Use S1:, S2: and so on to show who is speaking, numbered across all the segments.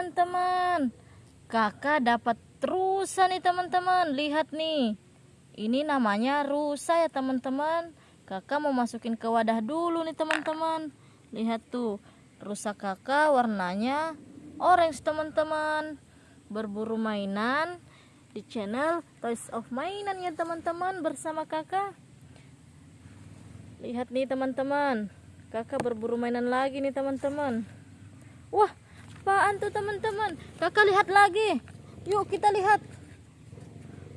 S1: teman-teman. Kakak dapat rusa nih teman-teman. Lihat nih. Ini namanya rusa ya teman-teman. Kakak mau masukin ke wadah dulu nih teman-teman. Lihat tuh rusa kakak warnanya orange teman-teman. Berburu mainan di channel Toys of Mainan ya teman-teman bersama kakak. Lihat nih teman-teman. Kakak berburu mainan lagi nih teman-teman. Wah apaan tuh teman-teman? Kakak lihat lagi. Yuk kita lihat.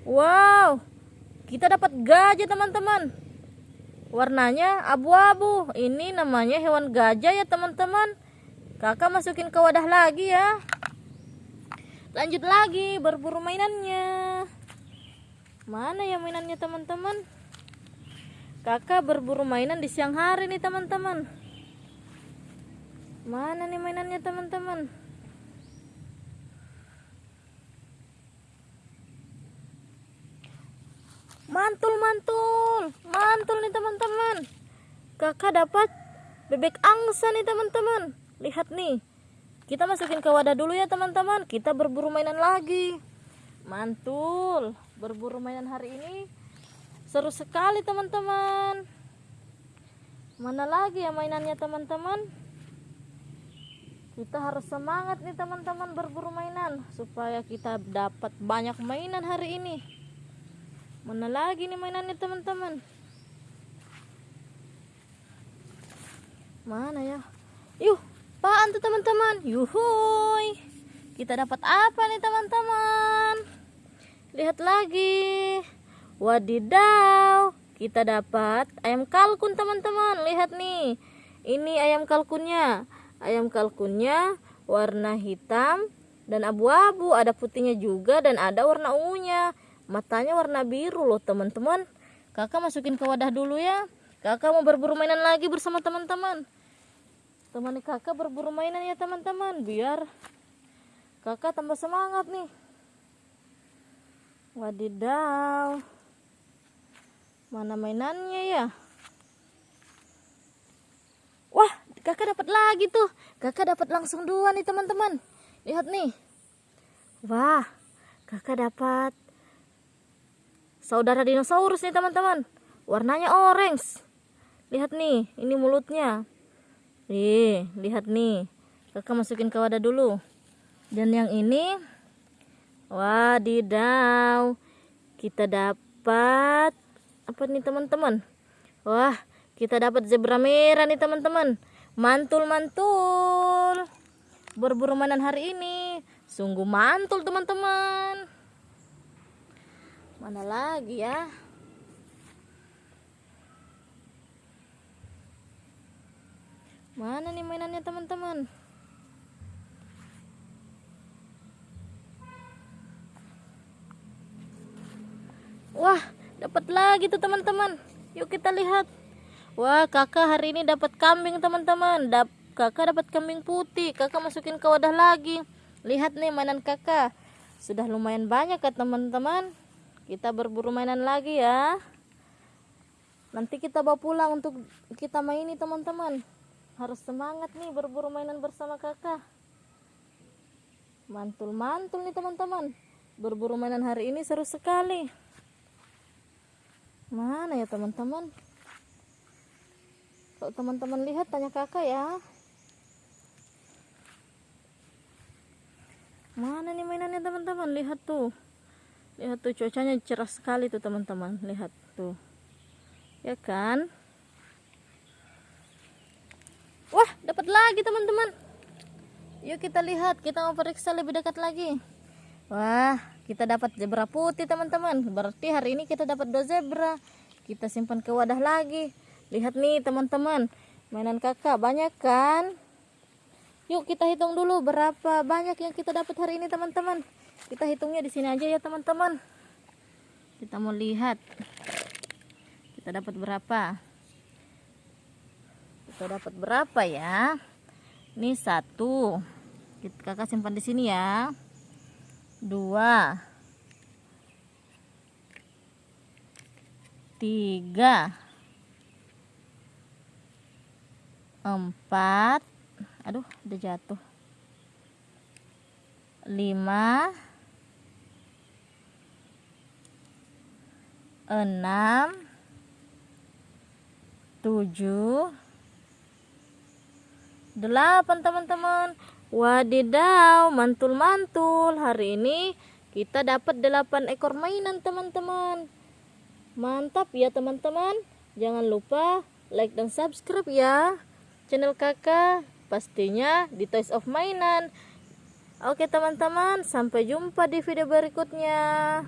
S1: Wow. Kita dapat gajah teman-teman. Warnanya abu-abu. Ini namanya hewan gajah ya teman-teman. Kakak masukin ke wadah lagi ya. Lanjut lagi berburu mainannya. Mana ya mainannya teman-teman? Kakak berburu mainan di siang hari nih teman-teman. Mana nih mainannya teman-teman mantul mantul. Mantul nih teman-teman. Kakak dapat bebek angsa nih teman-teman. Lihat nih. Kita masukin ke wadah dulu ya teman-teman. Kita berburu mainan lagi. Mantul. Berburu mainan hari ini. Seru sekali teman-teman. Mana lagi ya mainannya teman-teman? Kita harus semangat nih teman-teman berburu mainan supaya kita dapat banyak mainan hari ini mana lagi nih mainannya teman-teman? Mana ya? Yuk apaan tuh teman-teman? Yuhuy. Kita dapat apa nih teman-teman? Lihat lagi. Wadidaw, kita dapat ayam kalkun teman-teman. Lihat nih, ini ayam kalkunnya. Ayam kalkunnya warna hitam dan abu-abu, ada putihnya juga dan ada warna ungunya. Matanya warna biru loh teman-teman. Kakak masukin ke wadah dulu ya. Kakak mau berburu mainan lagi bersama teman-teman. Temani kakak berburu mainan ya teman-teman, biar kakak tambah semangat nih. Wadidaw. Mana mainannya ya? Wah, kakak dapat lagi tuh. Kakak dapat langsung dua nih teman-teman. Lihat nih. Wah, kakak dapat saudara dinosaurus nih teman-teman. Warnanya orange. Lihat nih, ini mulutnya. Nih, lihat nih. Kakak masukin ke wadah dulu. Dan yang ini, wadidaw. Kita dapat apa nih teman-teman wah kita dapat zebra merah nih teman-teman mantul mantul berburu mainan hari ini sungguh mantul teman-teman mana lagi ya? Mana nih mainannya teman-teman? Wah dapat lagi tuh teman-teman. Yuk kita lihat. Wah kakak hari ini dapat kambing teman-teman. Dap kakak dapat kambing putih. Kakak masukin ke wadah lagi. Lihat nih mainan kakak. Sudah lumayan banyak ya teman-teman kita berburu mainan lagi ya nanti kita bawa pulang untuk kita maini teman-teman harus semangat nih berburu mainan bersama kakak mantul-mantul nih teman-teman berburu mainan hari ini seru sekali Mana ya teman-teman? Kalau teman-teman lihat tanya kakak ya. Mana nih mainannya teman-teman? Lihat tuh. Lihat tuh cuacanya cerah sekali tuh teman-teman. Lihat tuh. Ya kan? Wah, dapat lagi teman-teman. Yuk kita lihat, kita mau periksa lebih dekat lagi. Wah, kita dapat zebra putih teman-teman berarti hari ini kita dapat dua zebra kita simpan ke wadah lagi lihat nih teman-teman mainan kakak banyak kan yuk kita hitung dulu berapa banyak yang kita dapat hari ini teman-teman kita hitungnya di sini aja ya teman-teman. Kita mau lihat. Kita dapat berapa? Kita dapat berapa ya? Ini satu. Kakak simpan di sini ya. Dua. Tiga. Empat. Aduh udah jatuh. Lima enam tujuh delapan teman-teman. Wadidaw mantul-mantul. Hari ini kita dapat delapan ekor mainan teman-teman. Mantap ya teman-teman. Jangan lupa like dan subscribe ya. Channel kakak pastinya di Toys of Mainan. Oke teman-teman. Sampai jumpa di video berikutnya